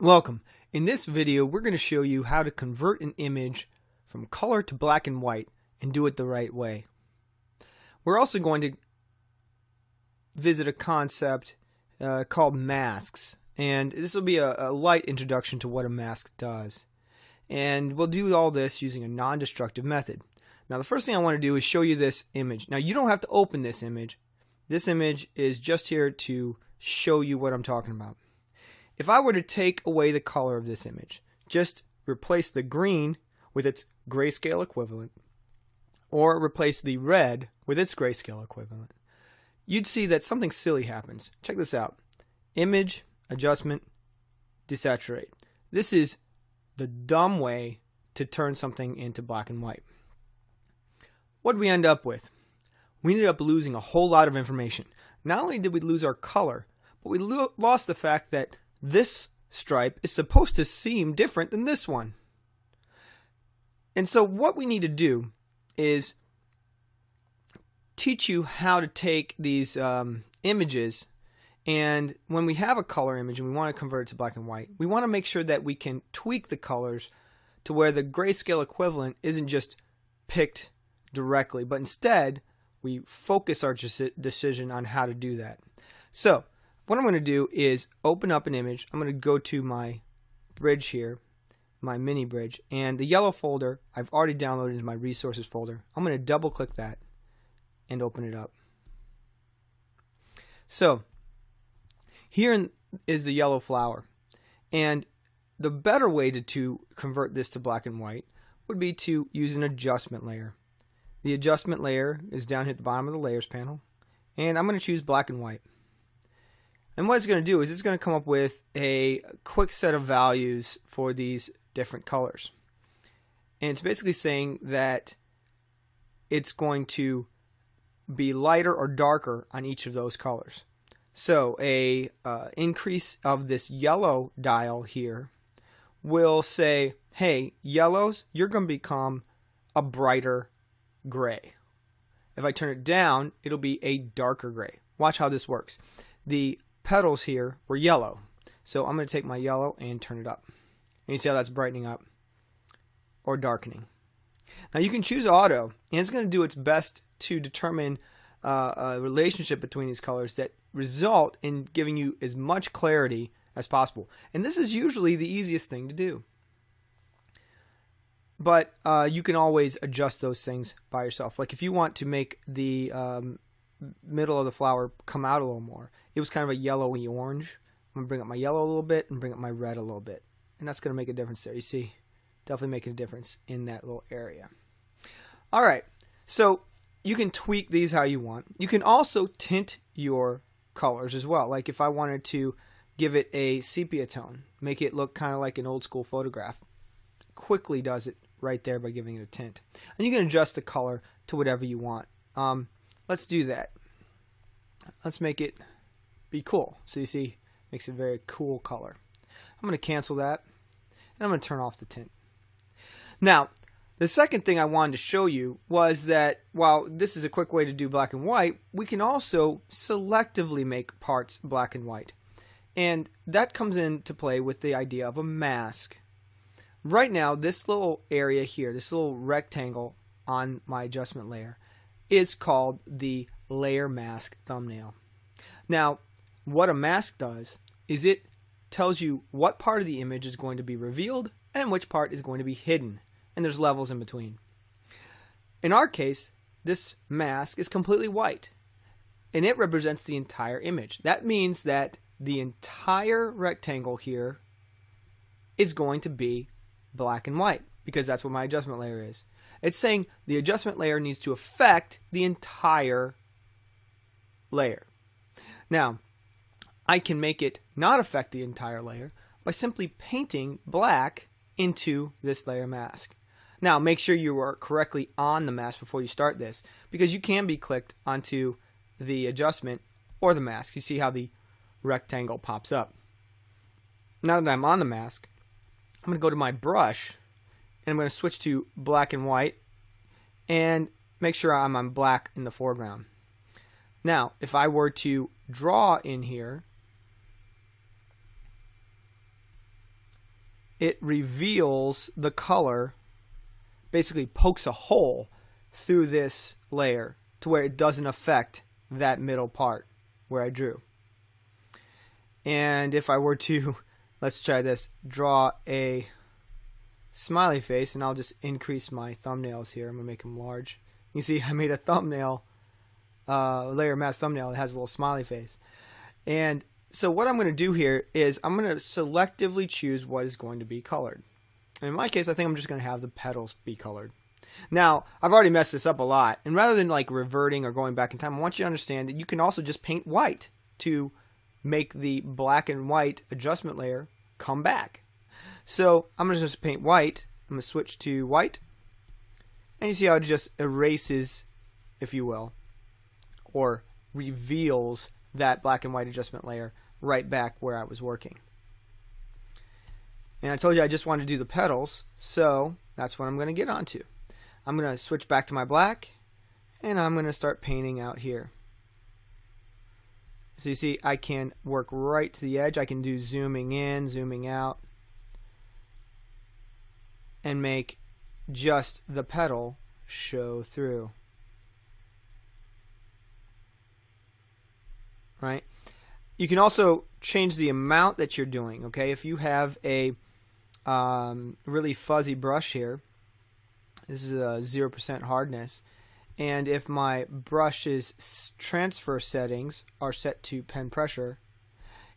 Welcome. In this video, we're going to show you how to convert an image from color to black and white and do it the right way. We're also going to visit a concept uh, called masks. And this will be a, a light introduction to what a mask does. And we'll do all this using a non-destructive method. Now the first thing I want to do is show you this image. Now you don't have to open this image. This image is just here to show you what I'm talking about. If I were to take away the color of this image, just replace the green with its grayscale equivalent, or replace the red with its grayscale equivalent, you'd see that something silly happens. Check this out. Image, adjustment, desaturate. This is the dumb way to turn something into black and white. What did we end up with? We ended up losing a whole lot of information. Not only did we lose our color, but we lo lost the fact that this stripe is supposed to seem different than this one. And so what we need to do is teach you how to take these um, images and when we have a color image and we want to convert it to black and white, we want to make sure that we can tweak the colors to where the grayscale equivalent isn't just picked directly, but instead we focus our decision on how to do that. So what I'm going to do is open up an image. I'm going to go to my bridge here, my mini bridge, and the yellow folder I've already downloaded into my resources folder. I'm going to double click that and open it up. So here is the yellow flower. And the better way to, to convert this to black and white would be to use an adjustment layer. The adjustment layer is down here at the bottom of the layers panel. And I'm going to choose black and white. And what it's going to do is it's going to come up with a quick set of values for these different colors. And it's basically saying that it's going to be lighter or darker on each of those colors. So a uh, increase of this yellow dial here will say, hey, yellows, you're going to become a brighter gray. If I turn it down, it'll be a darker gray. Watch how this works. The petals here were yellow. So I'm going to take my yellow and turn it up. And you see how that's brightening up or darkening. Now you can choose auto, and it's going to do its best to determine uh, a relationship between these colors that result in giving you as much clarity as possible. And this is usually the easiest thing to do. But uh, you can always adjust those things by yourself. Like if you want to make the um, middle of the flower come out a little more. It was kind of a yellowy orange. I'm going to bring up my yellow a little bit and bring up my red a little bit. And that's going to make a difference there. You see, definitely making a difference in that little area. All right, so you can tweak these how you want. You can also tint your colors as well. Like if I wanted to give it a sepia tone, make it look kind of like an old school photograph, quickly does it right there by giving it a tint. And you can adjust the color to whatever you want. Um, Let's do that. Let's make it be cool. So you see, makes a very cool color. I'm going to cancel that, and I'm going to turn off the tint. Now, the second thing I wanted to show you was that while this is a quick way to do black and white, we can also selectively make parts black and white. And that comes into play with the idea of a mask. Right now, this little area here, this little rectangle on my adjustment layer, is called the layer mask thumbnail. Now, what a mask does is it tells you what part of the image is going to be revealed and which part is going to be hidden. And there's levels in between. In our case, this mask is completely white and it represents the entire image. That means that the entire rectangle here is going to be black and white because that's what my adjustment layer is. It's saying the adjustment layer needs to affect the entire layer. Now, I can make it not affect the entire layer by simply painting black into this layer mask. Now, make sure you are correctly on the mask before you start this because you can be clicked onto the adjustment or the mask. You see how the rectangle pops up. Now that I'm on the mask, I'm going to go to my brush and I'm going to switch to black and white and make sure I'm on black in the foreground. Now, if I were to draw in here, it reveals the color, basically pokes a hole through this layer to where it doesn't affect that middle part where I drew. And if I were to, let's try this, draw a smiley face, and I'll just increase my thumbnails here. I'm to make them large. You see, I made a thumbnail, uh, layer mask thumbnail that has a little smiley face. And so what I'm to do here is I'm to selectively choose what is going to be colored. And in my case, I think I'm just to have the petals be colored. Now, I've already messed this up a lot, and rather than like reverting or going back in time, I want you to understand that you can also just paint white to make the black and white adjustment layer come back. So I'm just going to paint white. I'm going to switch to white. And you see how it just erases, if you will, or reveals that black and white adjustment layer right back where I was working. And I told you I just wanted to do the petals, so that's what I'm going to get onto. I'm going to switch back to my black, and I'm going to start painting out here. So you see, I can work right to the edge. I can do zooming in, zooming out, and make just the petal show through. Right? You can also change the amount that you're doing. Okay, if you have a um, really fuzzy brush here, this is a 0% hardness and if my brush's transfer settings are set to pen pressure,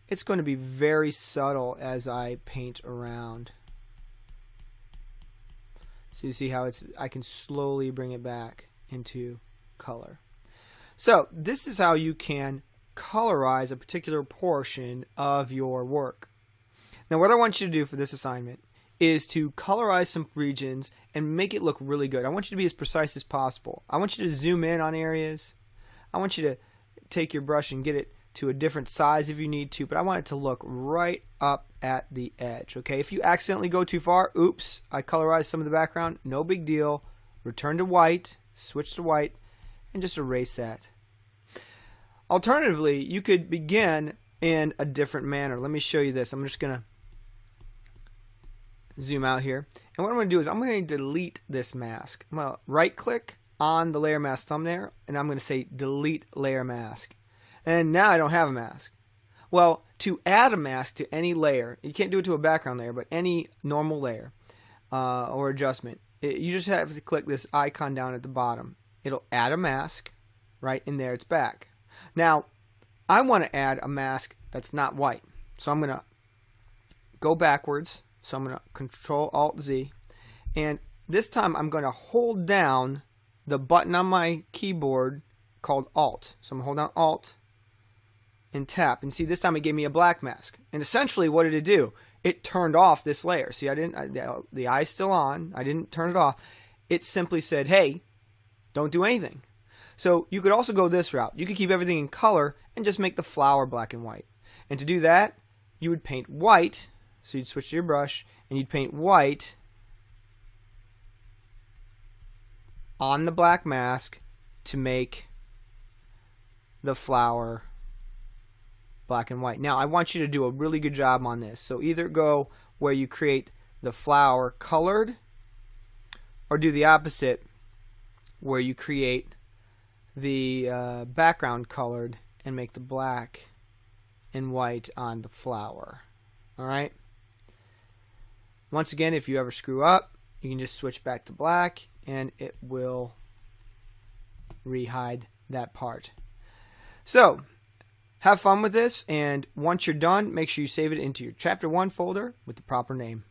it's going to be very subtle as I paint around. So you see how it's I can slowly bring it back into color. So this is how you can colorize a particular portion of your work. Now what I want you to do for this assignment is to colorize some regions and make it look really good. I want you to be as precise as possible. I want you to zoom in on areas. I want you to take your brush and get it to a different size if you need to, but I want it to look right up at the edge. Okay, if you accidentally go too far, oops, I colorized some of the background, no big deal. Return to white, switch to white, and just erase that. Alternatively, you could begin in a different manner. Let me show you this. I'm just going to zoom out here. And what I'm going to do is I'm going to delete this mask. I'm going to right click on the layer mask thumbnail and I'm going to say delete layer mask. And now I don't have a mask. Well, to add a mask to any layer, you can't do it to a background layer, but any normal layer uh, or adjustment, it, you just have to click this icon down at the bottom. It'll add a mask, right? And there it's back. Now, I want to add a mask that's not white. So I'm going to go backwards so I'm going to Control Alt Z. And this time I'm going to hold down the button on my keyboard called Alt. So I'm going to hold down Alt and tap. And see, this time it gave me a black mask. And essentially, what did it do? It turned off this layer. See, I didn't. I, the, the eye's still on. I didn't turn it off. It simply said, "Hey, don't do anything." So you could also go this route. You could keep everything in color and just make the flower black and white. And to do that, you would paint white so you'd switch to your brush and you'd paint white on the black mask to make the flower black and white. Now I want you to do a really good job on this. So either go where you create the flower colored or do the opposite where you create the uh, background colored and make the black and white on the flower. Alright? Once again, if you ever screw up, you can just switch back to black and it will rehide that part. So, have fun with this, and once you're done, make sure you save it into your Chapter 1 folder with the proper name.